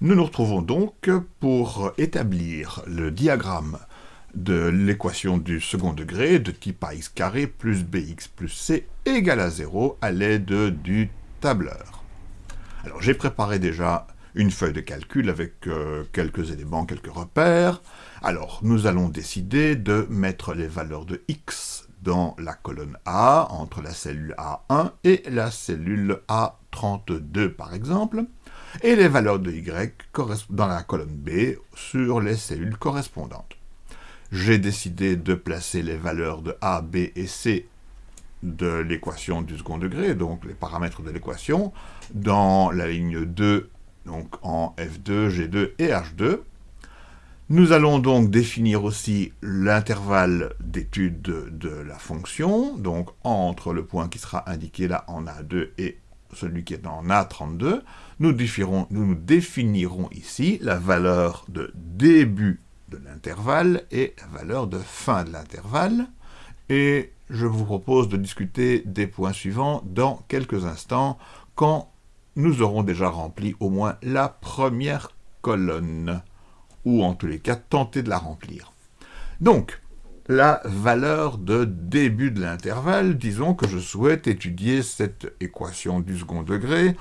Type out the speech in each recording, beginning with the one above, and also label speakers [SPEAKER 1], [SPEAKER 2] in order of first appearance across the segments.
[SPEAKER 1] Nous nous retrouvons donc pour établir le diagramme de l'équation du second degré de type ax plus bx plus c égale à 0 à l'aide du tableur. Alors j'ai préparé déjà une feuille de calcul avec euh, quelques éléments, quelques repères. Alors nous allons décider de mettre les valeurs de x dans la colonne A, entre la cellule A1 et la cellule A32 par exemple, et les valeurs de y dans la colonne B sur les cellules correspondantes. J'ai décidé de placer les valeurs de A, B et C de l'équation du second degré, donc les paramètres de l'équation, dans la ligne 2, donc en F2, G2 et H2. Nous allons donc définir aussi l'intervalle d'étude de, la fonction, donc entre le point qui sera indiqué là en A2 et celui qui est en A32. Nous, nous, nous définirons ici la valeur de début de l'intervalle et la valeur de fin de l'intervalle. Et je vous propose de discuter des points suivants dans quelques instants, quand nous aurons déjà rempli au moins la première colonne, ou en tous les cas tenter de la remplir. Donc, la valeur de début de l'intervalle, disons que je souhaite étudier cette équation du second degré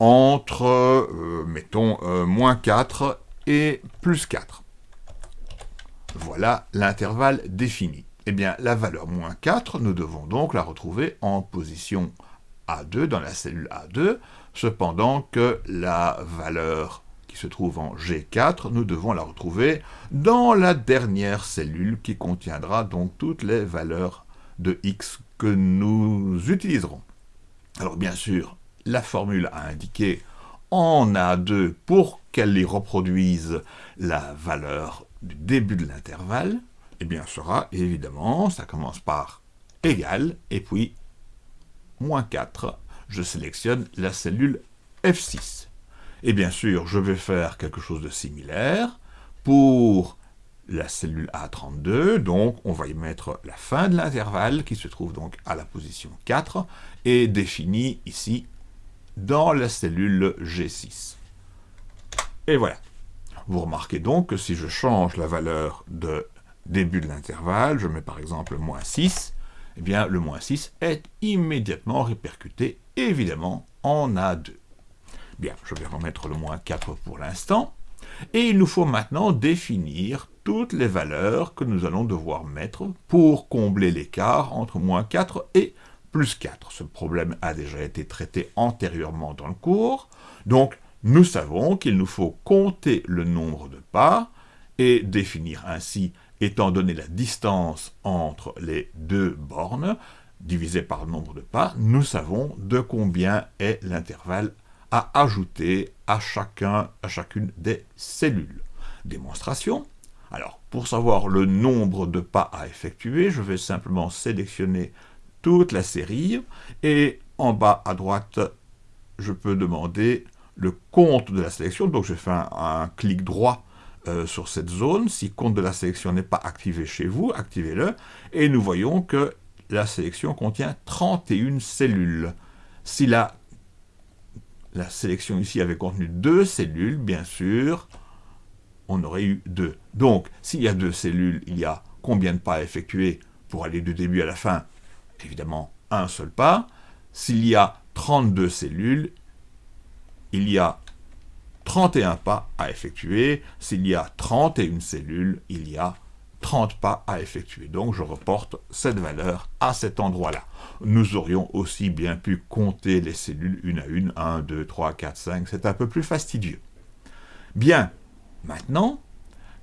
[SPEAKER 1] entre, euh, mettons, euh, moins 4 et plus 4. Voilà l'intervalle défini. Eh bien, la valeur moins 4, nous devons donc la retrouver en position A2, dans la cellule A2, cependant que la valeur se trouve en G4, nous devons la retrouver dans la dernière cellule qui contiendra donc toutes les valeurs de X que nous utiliserons. Alors bien sûr, la formule a indiqué en A2 pour qu'elle y reproduise la valeur du début de l'intervalle, eh bien, sera évidemment, ça commence par égal, et puis moins 4. Je sélectionne la cellule F6. Et bien sûr, je vais faire quelque chose de similaire pour la cellule A32, donc on va y mettre la fin de l'intervalle qui se trouve donc à la position 4 et définie ici dans la cellule G6. Et voilà. Vous remarquez donc que si je change la valeur de début de l'intervalle, je mets par exemple moins 6, eh bien le moins 6 est immédiatement répercuté, évidemment, en A2. Bien, je vais remettre le moins 4 pour l'instant, et il nous faut maintenant définir toutes les valeurs que nous allons devoir mettre pour combler l'écart entre moins 4 et plus 4. Ce problème a déjà été traité antérieurement dans le cours, donc nous savons qu'il nous faut compter le nombre de pas et définir ainsi, étant donné la distance entre les deux bornes, divisé par le nombre de pas, nous savons de combien est l'intervalle ajouter à, chacun, à chacune des cellules. Démonstration. Alors, pour savoir le nombre de pas à effectuer, je vais simplement sélectionner toute la série, et en bas à droite, je peux demander le compte de la sélection, donc je fais un, clic droit euh, sur cette zone, si compte de la sélection n'est pas activé chez vous, activez-le, et nous voyons que la sélection contient 31 cellules. Si la, la sélection ici avait contenu deux cellules, bien sûr, on aurait eu deux. Donc, s'il y a deux cellules, il y a combien de pas à effectuer pour aller du début à la fin? Évidemment, un seul pas. S'il y a 32 cellules, il y a 31 pas à effectuer. S'il y a 31 cellules, il y a 30 pas à effectuer. Donc je reporte cette valeur à cet endroit-là. Nous aurions aussi bien pu compter les cellules une à une, 1, 2, 3, 4, 5, c'est un peu plus fastidieux. Bien, maintenant,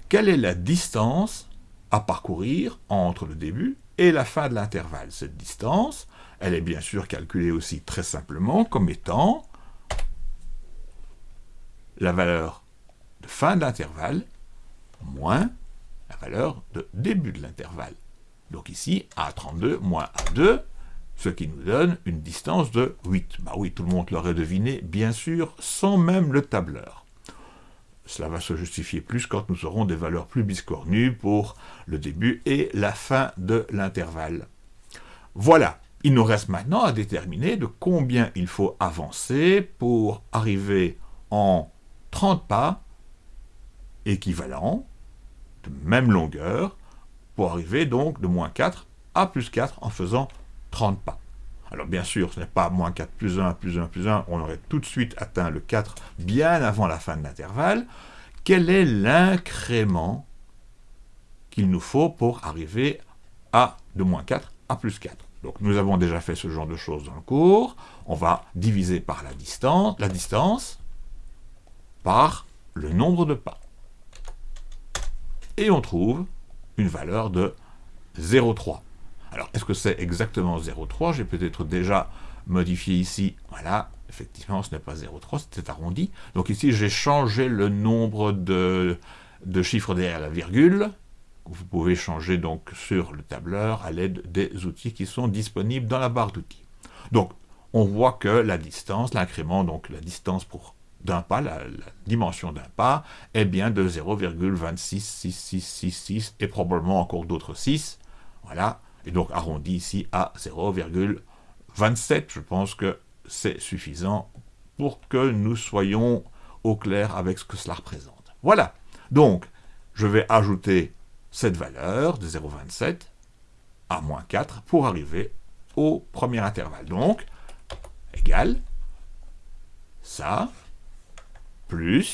[SPEAKER 1] quelle est la distance à parcourir entre le début et la fin de l'intervalle? Cette distance, elle est bien sûr calculée aussi très simplement comme étant la valeur de fin de l'intervalle moins la valeur de début de l'intervalle. Donc ici, A32 moins A2, ce qui nous donne une distance de 8. Bah oui, tout le monde l'aurait deviné, bien sûr, sans même le tableur. Cela va se justifier plus quand nous aurons des valeurs plus biscornues pour le début et la fin de l'intervalle. Voilà, il nous reste maintenant à déterminer de combien il faut avancer pour arriver en 30 pas équivalents, de même longueur, pour arriver donc de moins 4 à plus 4 en faisant 30 pas. Alors bien sûr, ce n'est pas moins 4 plus 1 plus 1 plus 1, on aurait tout de suite atteint le 4 bien avant la fin de l'intervalle. Quel est l'incrément qu'il nous faut pour arriver à de moins 4 à plus 4 Donc nous avons déjà fait ce genre de choses dans le cours. On va diviser par la distance, la distance par le nombre de pas. Et on trouve une valeur de 0,3. Alors, est-ce que c'est exactement 0,3 J'ai peut-être déjà modifié ici. Voilà, effectivement, ce n'est pas 0,3, c'était arrondi. Donc ici, j'ai changé le nombre de, chiffres derrière la virgule. Vous pouvez changer donc sur le tableur à l'aide des outils qui sont disponibles dans la barre d'outils. Donc, on voit que la distance, l'incrément, donc la distance pour d'un pas, la, dimension d'un pas, est bien de 0,26666 et probablement encore d'autres 6. Voilà, et donc arrondi ici à 0,27. Je pense que c'est suffisant pour que nous soyons au clair avec ce que cela représente. Voilà, donc je vais ajouter cette valeur de 0,27 à moins 4 pour arriver au premier intervalle. Donc, égal, ça,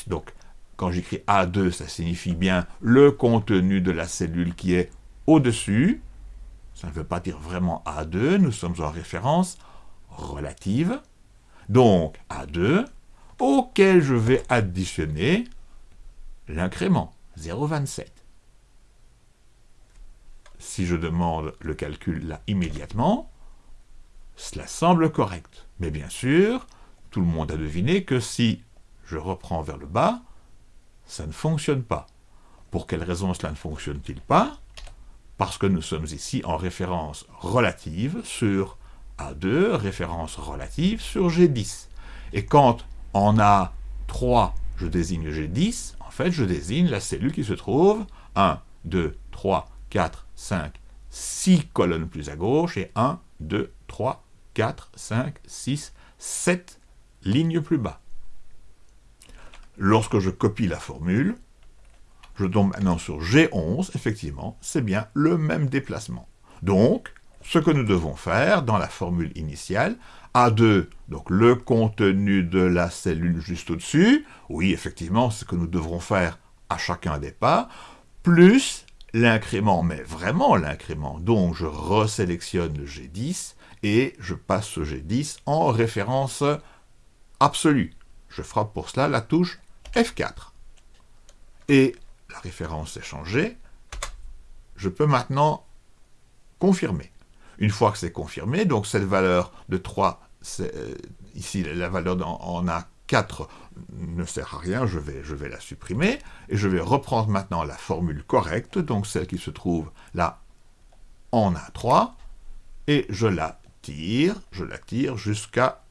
[SPEAKER 1] donc quand j'écris A2, ça signifie bien le contenu de la cellule qui est au-dessus, ça ne veut pas dire vraiment A2, nous sommes en référence relative. Donc A2, auquel je vais additionner l'incrément, 0,27. Si je demande le calcul là immédiatement, cela semble correct. Mais bien sûr, tout le monde a deviné que si je reprends vers le bas, ça ne fonctionne pas. Pour quelle raison cela ne fonctionne-t-il pas? Parce que nous sommes ici en référence relative sur A2, référence relative sur G10. Et quand en A3, je désigne G10, en fait, je désigne la cellule qui se trouve 1, 2, 3, 4, 5, 6 colonnes plus à gauche, et 1, 2, 3, 4, 5, 6, 7 lignes plus bas. Lorsque je copie la formule, je tombe maintenant sur G11, effectivement, c'est bien le même déplacement. Donc, ce que nous devons faire dans la formule initiale, A2, donc le contenu de la cellule juste au-dessus, oui, effectivement, c'est ce que nous devrons faire à chacun des pas, plus l'incrément, mais vraiment l'incrément, donc je resélectionne le G10 et je passe ce G10 en référence absolue. Je frappe pour cela la touche F4. Et la référence est changée, je peux maintenant confirmer. Une fois que c'est confirmé, donc cette valeur de 3, euh, ici la valeur en A4 ne sert à rien, je vais, je vais la supprimer, et je vais reprendre maintenant la formule correcte, donc celle qui se trouve là en A3, et je la tire, je la tire jusqu'à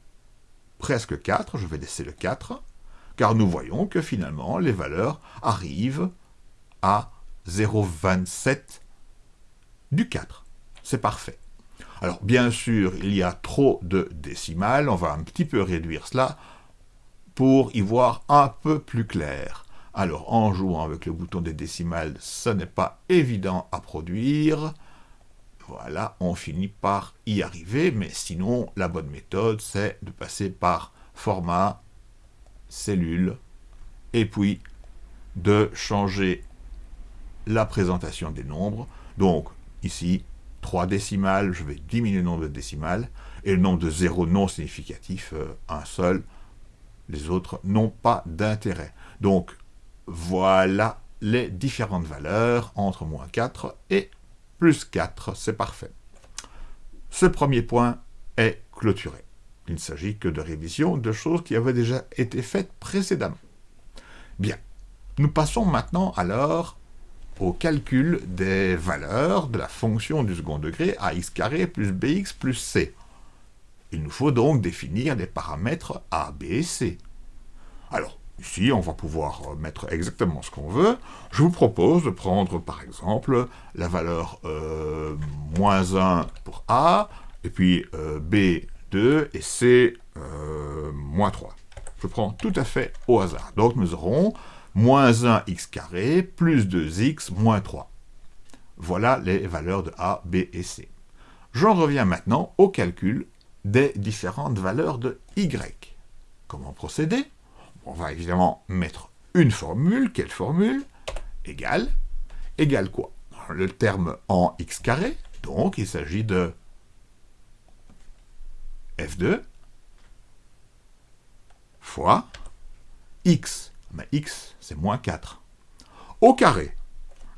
[SPEAKER 1] presque 4, je vais laisser le 4, car nous voyons que finalement les valeurs arrivent à 0,27 du 4. C'est parfait. Alors, bien sûr, il y a trop de décimales. On va un petit peu réduire cela pour y voir un peu plus clair. Alors, en jouant avec le bouton des décimales, ce n'est pas évident à produire. Voilà, on finit par y arriver, mais sinon, la bonne méthode, c'est de passer par format, cellule, et puis de changer la présentation des nombres. Donc, ici, 3 décimales, je vais diminuer le nombre de décimales, et le nombre de zéros non significatifs, euh, un seul. Les autres n'ont pas d'intérêt. Donc, voilà les différentes valeurs entre moins 4 et plus 4, c'est parfait. Ce premier point est clôturé. Il ne s'agit que de révision de choses qui avaient déjà été faites précédemment. Bien, nous passons maintenant alors au calcul des valeurs de la fonction du second degré ax carré plus bx plus c. Il nous faut donc définir des paramètres a, b et c. Alors, ici, on va pouvoir mettre exactement ce qu'on veut. Je vous propose de prendre, par exemple, la valeur euh, moins 1 pour a, et puis euh, b 2 et c euh, moins 3. Je prends tout à fait au hasard. Donc nous aurons moins 1x carré plus 2x moins 3. Voilà les valeurs de a, b et c. J'en reviens maintenant au calcul des différentes valeurs de y. Comment procéder? On va évidemment mettre une formule. Quelle formule? Égale. Égale quoi? Le terme en x carré. Donc il s'agit de f2 fois x. X, c'est moins 4. Au carré.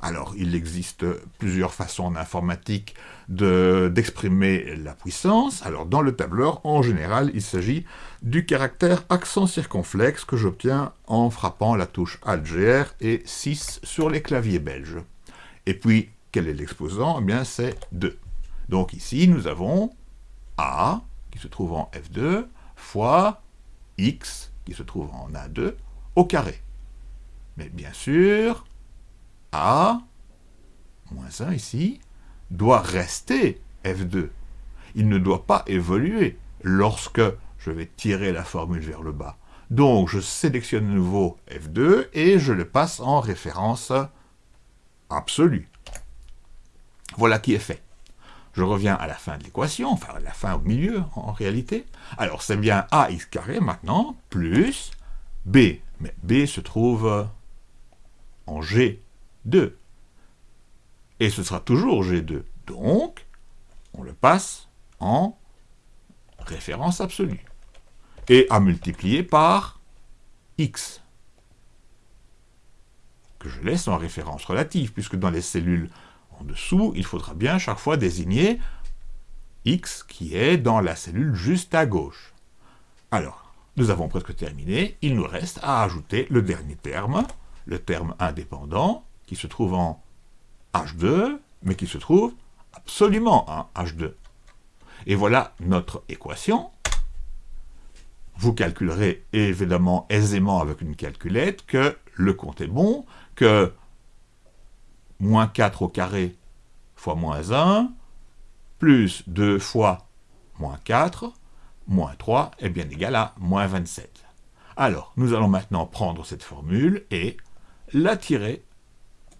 [SPEAKER 1] Alors, il existe plusieurs façons en informatique d'exprimer la puissance. Alors, dans le tableur, en général, il s'agit du caractère accent circonflexe que j'obtiens en frappant la touche Alt-GR et 6 sur les claviers belges. Et puis, quel est l'exposant? Eh bien, c'est 2. Donc ici, nous avons A, qui se trouve en F2, fois X, qui se trouve en A2, au carré. Mais bien sûr, A, moins 1 ici, doit rester F2. Il ne doit pas évoluer lorsque je vais tirer la formule vers le bas. Donc, je sélectionne de nouveau F2 et je le passe en référence absolue. Voilà qui est fait. Je reviens à la fin de l'équation, enfin à la fin au milieu en réalité. Alors c'est bien ax carré maintenant, plus b. Mais b se trouve en G2. Et ce sera toujours G2. Donc, on le passe en référence absolue. Et à multiplier par x, que je laisse en référence relative, puisque dans les cellules dessous, il faudra bien chaque fois désigner x qui est dans la cellule juste à gauche. Alors, nous avons presque terminé, il nous reste à ajouter le dernier terme, le terme indépendant, qui se trouve en H2, mais qui se trouve absolument en H2. Et voilà notre équation. Vous calculerez évidemment aisément avec une calculette que le compte est bon, que moins 4 au carré fois moins 1, plus 2 fois moins 4, moins 3 est bien égal à moins 27. Alors, nous allons maintenant prendre cette formule et la tirer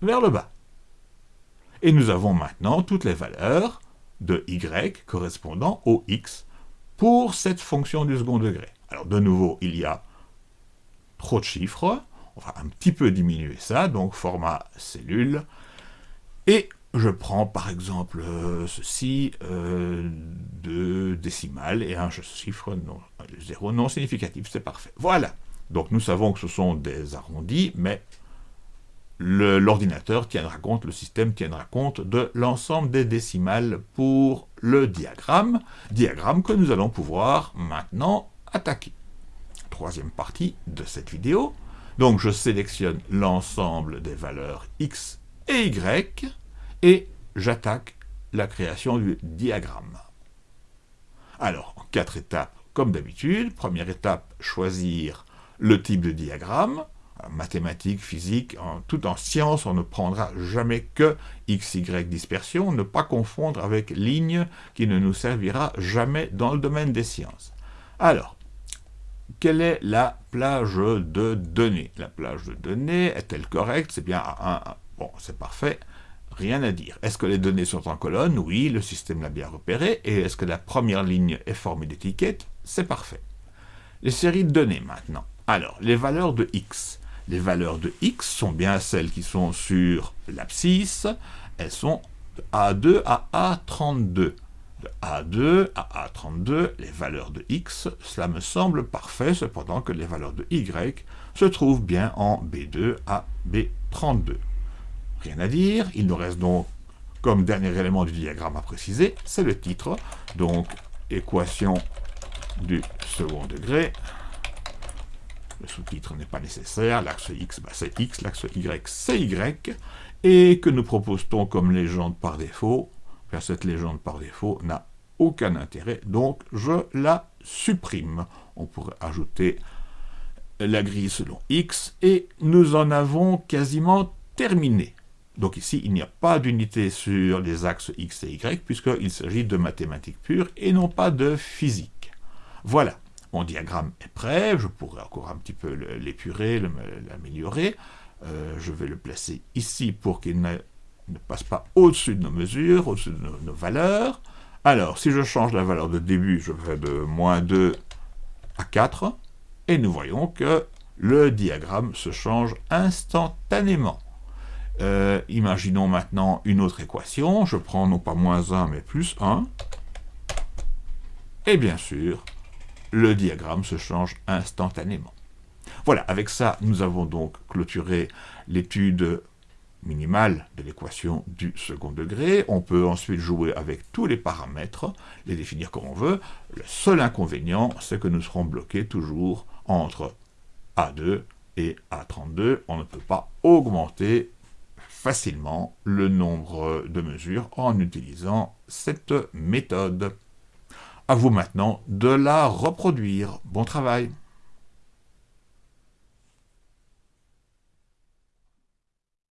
[SPEAKER 1] vers le bas. Et nous avons maintenant toutes les valeurs de y correspondant au x pour cette fonction du second degré. Alors de nouveau, il y a trop de chiffres, on va un petit peu diminuer ça, donc format cellule, et je prends par exemple euh, ceci, euh, de décimales et un chiffre non, zéro non significatif, c'est parfait. Voilà. Donc nous savons que ce sont des arrondis, mais l'ordinateur tiendra compte, le système tiendra compte de l'ensemble des décimales pour le diagramme, diagramme que nous allons pouvoir maintenant attaquer. Troisième partie de cette vidéo. Donc je sélectionne l'ensemble des valeurs x et y, et j'attaque la création du diagramme. Alors, en quatre étapes, comme d'habitude. Première étape, choisir le type de diagramme. Mathématiques, physique, tout en science, on ne prendra jamais que x, y dispersion, ne pas confondre avec ligne qui ne nous servira jamais dans le domaine des sciences. Alors, quelle est la plage de données? La plage de données est-elle correcte? C'est bien A1, bon, c'est parfait rien à dire. Est-ce que les données sont en colonne? Oui, le système l'a bien repéré. Et est-ce que la première ligne est formée d'étiquettes? C'est parfait. Les séries de données maintenant. Alors, les valeurs de x. Les valeurs de x sont bien celles qui sont sur l'abscisse. Elles sont de A2 à A32. De A2 à A32, les valeurs de x, cela me semble parfait, cependant que les valeurs de y se trouvent bien en B2 à B32. Rien à dire, il nous reste donc, comme dernier élément du diagramme à préciser, c'est le titre, donc équation du second degré. Le sous-titre n'est pas nécessaire, l'axe x, bah, c'est x, l'axe y, c'est y, et que nous propose-t-on comme légende par défaut? Cette légende par défaut n'a aucun intérêt, donc je la supprime. On pourrait ajouter la grille selon x, et nous en avons quasiment terminé. Donc ici, il n'y a pas d'unité sur les axes x et y, puisqu'il s'agit de mathématiques pures et non pas de physique. Voilà. Mon diagramme est prêt, je pourrais encore un petit peu l'épurer, l'améliorer. Euh, je vais le placer ici pour qu'il ne, passe pas au-dessus de nos mesures, au-dessus de nos, valeurs. Alors, si je change la valeur de début, je vais de moins 2 à 4, et nous voyons que le diagramme se change instantanément. Euh, imaginons maintenant une autre équation, je prends non pas moins 1, mais plus 1, et bien sûr, le diagramme se change instantanément. Voilà, avec ça, nous avons donc clôturé l'étude minimale de l'équation du second degré. On peut ensuite jouer avec tous les paramètres, les définir comme on veut. Le seul inconvénient, c'est que nous serons bloqués toujours entre A2 et A32. On ne peut pas augmenter facilement le nombre de mesures en utilisant cette méthode. À vous maintenant de la reproduire. Bon travail